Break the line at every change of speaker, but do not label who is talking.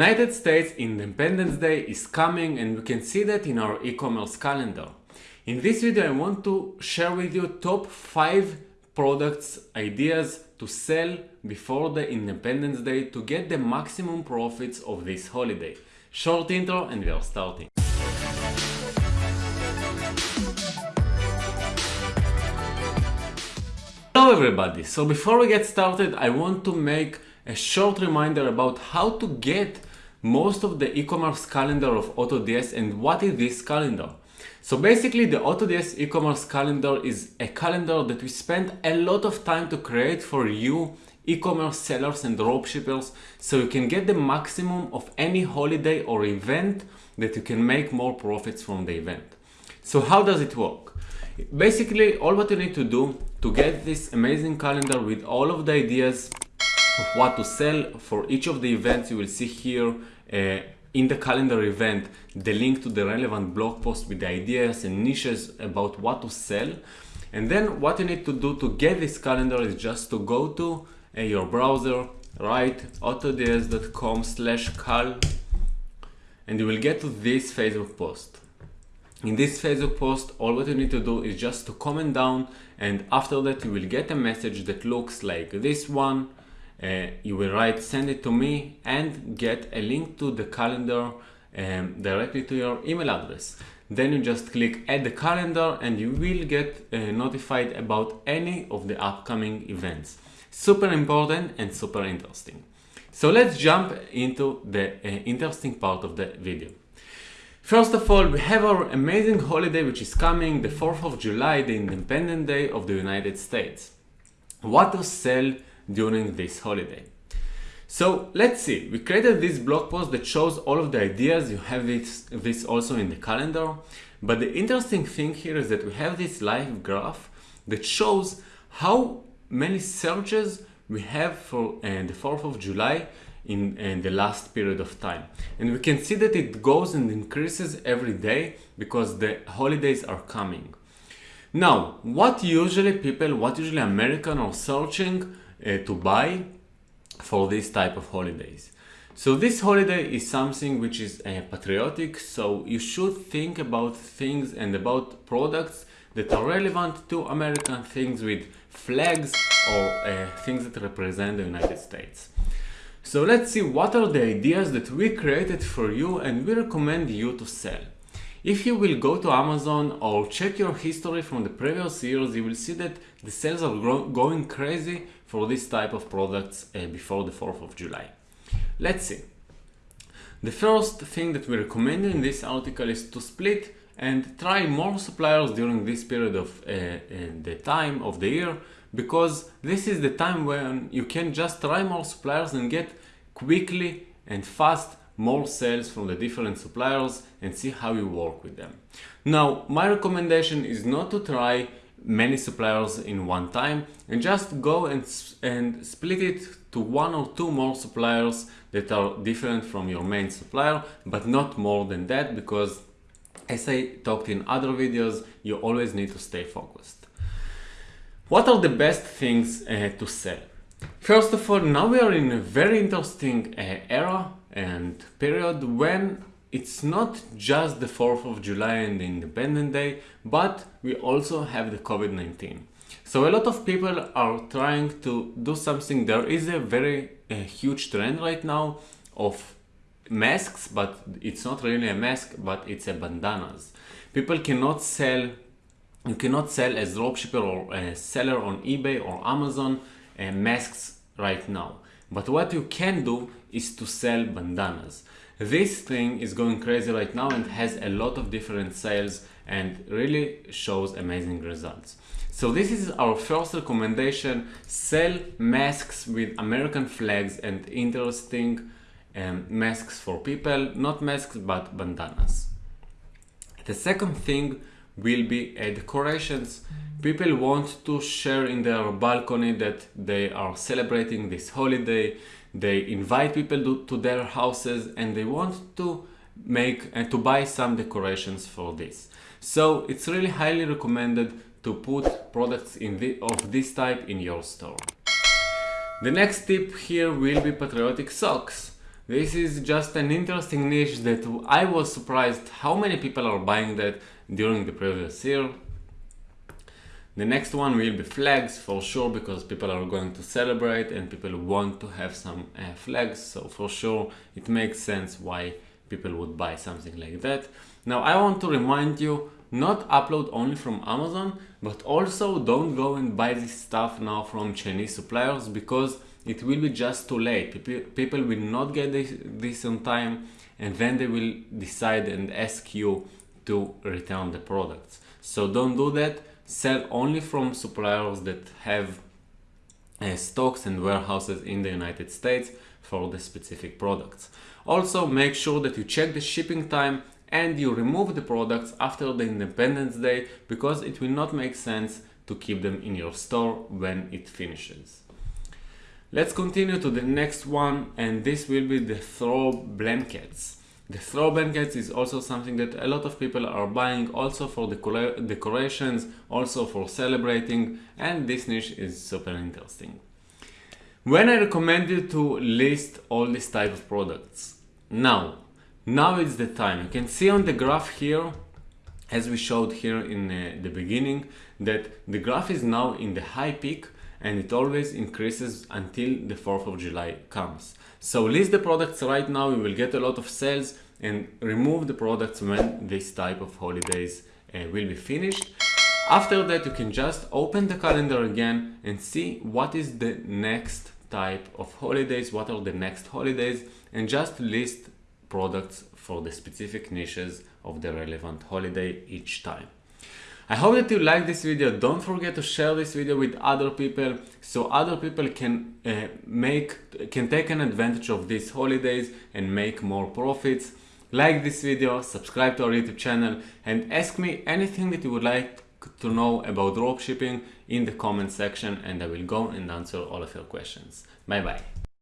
United States Independence Day is coming and we can see that in our e-commerce calendar. In this video I want to share with you top 5 products, ideas to sell before the Independence Day to get the maximum profits of this holiday. Short intro and we are starting. Hello everybody! So before we get started I want to make a short reminder about how to get most of the e-commerce calendar of AutoDS and what is this calendar. So basically the AutoDS e-commerce calendar is a calendar that we spend a lot of time to create for you e-commerce sellers and dropshippers so you can get the maximum of any holiday or event that you can make more profits from the event. So how does it work? Basically all what you need to do to get this amazing calendar with all of the ideas what to sell. For each of the events you will see here uh, in the calendar event the link to the relevant blog post with the ideas and niches about what to sell. And then what you need to do to get this calendar is just to go to uh, your browser write autods.com slash cal and you will get to this facebook post. In this facebook post all what you need to do is just to comment down and after that you will get a message that looks like this one uh, you will write send it to me and get a link to the calendar um, directly to your email address. Then you just click add the calendar and you will get uh, notified about any of the upcoming events. Super important and super interesting. So let's jump into the uh, interesting part of the video. First of all, we have our amazing holiday which is coming, the 4th of July, the Independent Day of the United States. What to sell during this holiday. So let's see, we created this blog post that shows all of the ideas, you have this, this also in the calendar, but the interesting thing here is that we have this live graph that shows how many searches we have for uh, the 4th of July in, in, the last period of time. And we can see that it goes and increases every day because the holidays are coming. Now, what usually people, what usually American are searching to buy for this type of holidays. So this holiday is something which is uh, patriotic, so you should think about things and about products that are relevant to American things with flags or uh, things that represent the United States. So let's see what are the ideas that we created for you and we recommend you to sell. If you will go to Amazon or check your history from the previous years, you will see that the sales are going crazy for this type of products uh, before the 4th of July. Let's see. The first thing that we recommend in this article is to split and try more suppliers during this period of uh, uh, the time of the year because this is the time when you can just try more suppliers and get quickly and fast more sales from the different suppliers and see how you work with them. Now, my recommendation is not to try many suppliers in one time and just go and, and split it to one or two more suppliers that are different from your main supplier, but not more than that because as I talked in other videos, you always need to stay focused. What are the best things uh, to sell? First of all, now we are in a very interesting uh, era and period when it's not just the 4th of July and the Independence Day, but we also have the COVID-19. So a lot of people are trying to do something. There is a very a huge trend right now of masks, but it's not really a mask, but it's a bandanas. People cannot sell, you cannot sell as dropshipper or a seller on eBay or Amazon uh, masks right now. But what you can do is to sell bandanas. This thing is going crazy right now and has a lot of different sales and really shows amazing results. So this is our first recommendation, sell masks with American flags and interesting um, masks for people, not masks but bandanas. The second thing will be uh, decorations. People want to share in their balcony that they are celebrating this holiday they invite people to, to their houses and they want to make and uh, to buy some decorations for this. So it's really highly recommended to put products in the, of this type in your store. The next tip here will be patriotic socks. This is just an interesting niche that I was surprised how many people are buying that during the previous year. The next one will be flags for sure because people are going to celebrate and people want to have some uh, flags. So for sure it makes sense why people would buy something like that. Now I want to remind you not upload only from Amazon, but also don't go and buy this stuff now from Chinese suppliers because it will be just too late. People will not get this, this on time and then they will decide and ask you to return the products. So don't do that sell only from suppliers that have uh, stocks and warehouses in the United States for the specific products. Also make sure that you check the shipping time and you remove the products after the Independence Day because it will not make sense to keep them in your store when it finishes. Let's continue to the next one and this will be the throw blankets. The throw blankets is also something that a lot of people are buying also for the decorations, also for celebrating and this niche is super interesting. When I recommend you to list all these type of products, now, now is the time. You can see on the graph here, as we showed here in uh, the beginning, that the graph is now in the high peak and it always increases until the 4th of July comes. So list the products right now, you will get a lot of sales and remove the products when this type of holidays uh, will be finished. After that, you can just open the calendar again and see what is the next type of holidays, what are the next holidays, and just list products for the specific niches of the relevant holiday each time. I hope that you like this video. Don't forget to share this video with other people so other people can uh, make can take an advantage of these holidays and make more profits. Like this video, subscribe to our YouTube channel and ask me anything that you would like to know about dropshipping in the comment section and I will go and answer all of your questions. Bye bye.